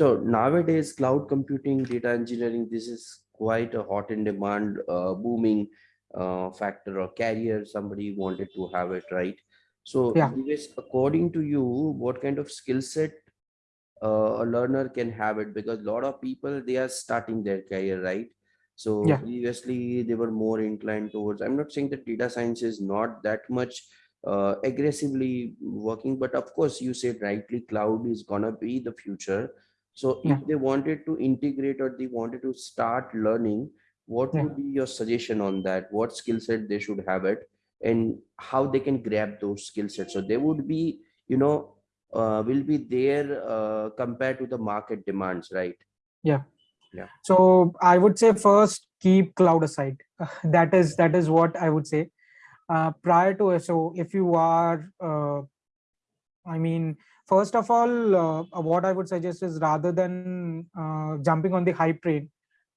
So nowadays, cloud computing, data engineering, this is quite a hot in demand, uh, booming uh, factor or carrier. Somebody wanted to have it, right? So Yeah. according to you, what kind of skill set uh, a learner can have it? Because a lot of people, they are starting their career, right? So Yeah. previously they were more inclined towards, I'm not saying that data science is not that much uh, aggressively working, but of course you said rightly cloud is gonna be the future. So Yeah. if they wanted to integrate or they wanted to start learning, what Yeah. would be your suggestion on that? What skill set they should have it and how they can grab those skill sets? So they would be, you know, uh, will be there uh, compared to the market demands, right? Yeah. Yeah. So I would say first keep cloud aside. that is that is what I would say. Uh, prior to so if you are, uh, I mean, first of all, uh, what I would suggest is rather than uh, jumping on the hype train,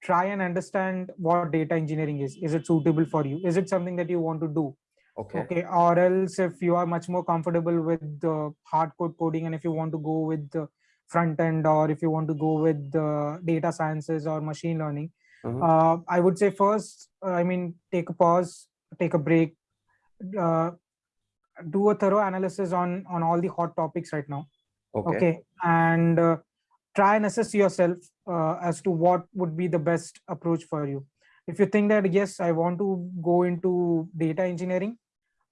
try and understand what data engineering is. Is it suitable for you? Is it something that you want to do? Okay. okay or else if you are much more comfortable with the hard code coding and if you want to go with the front end or if you want to go with the data sciences or machine learning Mhm. uh, i would say first uh, i mean take a pause take a break uh, do a thorough analysis on on all the hot topics right now Okay. okay and uh, try and assess yourself uh, as to what would be the best approach for you if you think that yes i want to go into data engineering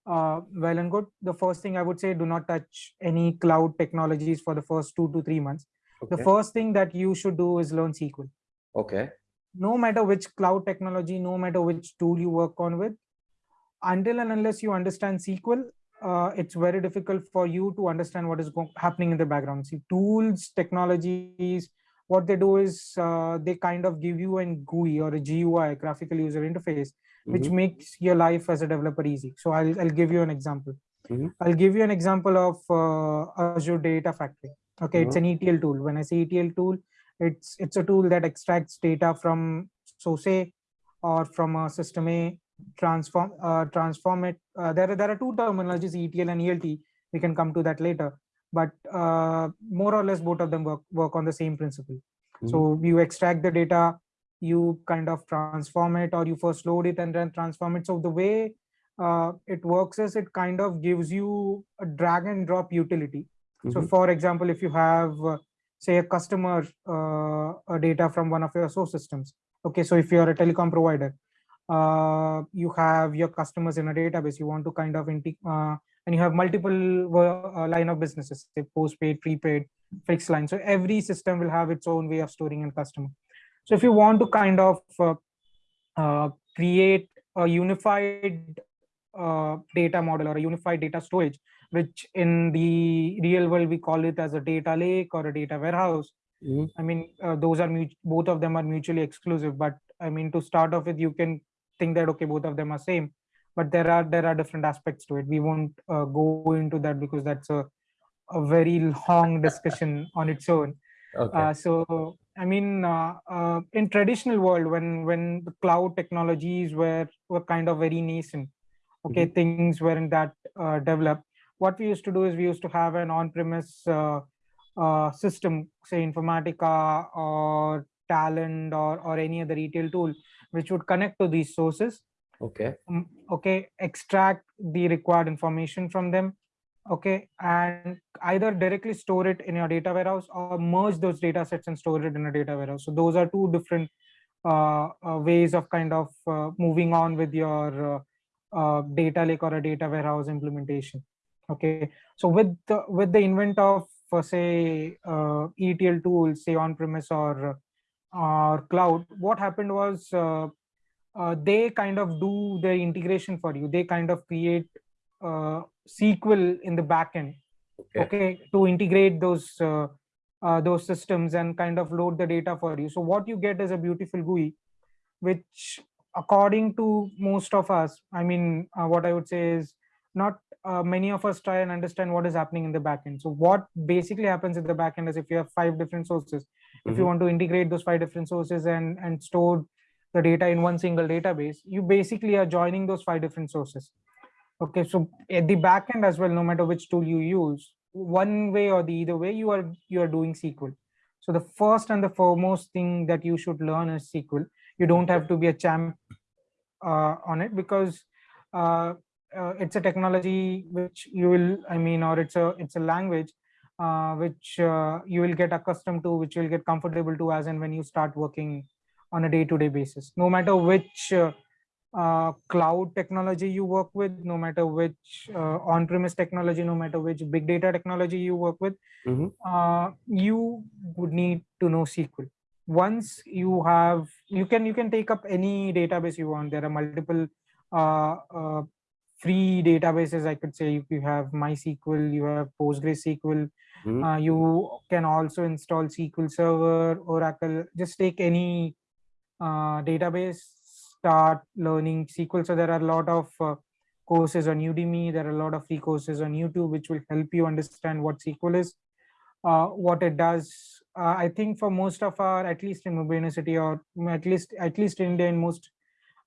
uh, well and good the first thing i would say do not touch any cloud technologies for the first two to three months okay. the first thing that you should do is learn sql Okay. no matter which cloud technology no matter which tool you work on with until and unless you understand sql uh, it's very difficult for you to understand what is happening in the background. See tools technologies what they do is uh, they kind of give you an gui or a gui graphical user interface which Mhm. makes your life as a developer easy. So i'll, I'll give you an example. Mhm. i'll give you an example of uh, azure data factory. Okay it's an etl tool. When i say etl tool it's it's a tool that extracts data from source a or from a system a transform uh, transform it. Uh, there are there are two terminologies etl and elt we can come to that later. But uh, more or less both of them work work on the same principle. So you extract the data you kind of transform it or you first load it and then transform it. So the way uh, it works is it kind of gives you a drag and drop utility. So Mhm. for example if you have uh, say a customer uh, data from one of your source systems. Okay so if you're a telecom provider uh, you have your customers in a database you want to kind of uh, and you have multiple uh, line of businesses say postpaid prepaid fixed line so every system will have its own way of storing in customer so if you want to kind of uh, uh, create a unified uh, data model or a unified data storage which in the real world we call it as a data lake or a data warehouse Mhm. i mean uh, those are both of them are mutually exclusive but i mean to start off with you can think that okay both of them are same but there are there are different aspects to it. We won't uh, go into that because that's a, a very long discussion on its own. Okay. uh, so i mean uh, uh, in traditional world when when the cloud technologies were were kind of very nascent okay things weren't that uh, developed what we used to do is we used to have an on-premise uh, uh, system say informatica or Talend or or any other etl tool which would connect to these sources. Okay. um, okay extract the required information from them okay and either directly store it in your data warehouse or merge those data sets and store it in a data warehouse. So those are two different uh, uh, ways of kind of uh, moving on with your uh, uh, data lake or a data warehouse implementation okay. So with the with the invent of uh, say uh, etl tools say on premise or or cloud what happened was uh, uh, they kind of do the integration for you they kind of create uh, sql in the backend Okay. okay to integrate those uh, uh, those systems and kind of load the data for you so what you get is a beautiful gui which according to most of us i mean uh, what i would say is not uh, many of us try and understand what is happening in the backend so what basically happens in the backend is if you have five different sources if you Mhm. want to integrate those five different sources and and store the data in one single database you basically are joining those five different sources okay so at the back end as well no matter which tool you use one way or the either way you are you are doing sql So the first and the foremost thing that you should learn is SQL. You don't have to be a champ uh, on it because uh, uh, it's a technology which you will, I mean, or it's a it's a language uh, which uh, you will get accustomed to, which you will get comfortable to as and when you start working on a day-to-day basis. No matter which uh, uh, cloud technology you work with, no matter which uh, on-premise technology, no matter which big data technology you work with, Mhm. uh, you would need to know SQL. Once you have, you can you can take up any database you want. There are multiple uh, uh, free databases. I could say you have MySQL, you have PostgreSQL. Mhm. Uh, you can also install SQL Server, Oracle. Just take any uh, database, start learning SQL. So there are a lot of uh, courses on Udemy. There are a lot of free courses on YouTube, which will help you understand what SQL is, uh, what it does. Uh, I think for most of our, at least in Mumbai University, or at least at least in India, in most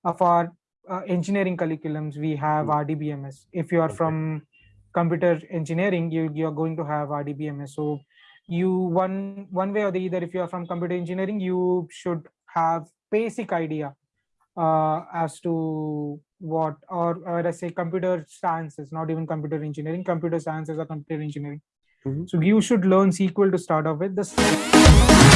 of our uh, engineering curriculums, we have Mm. RDBMS. If you are Okay. from computer engineering, you you are going to have RDBMS. So you one one way or the other, if you are from computer engineering, you should have basic idea uh, as to what or, or I say computer sciences, not even computer engineering, computer sciences or computer engineering. Mhm. So you should learn SQL to start off with. The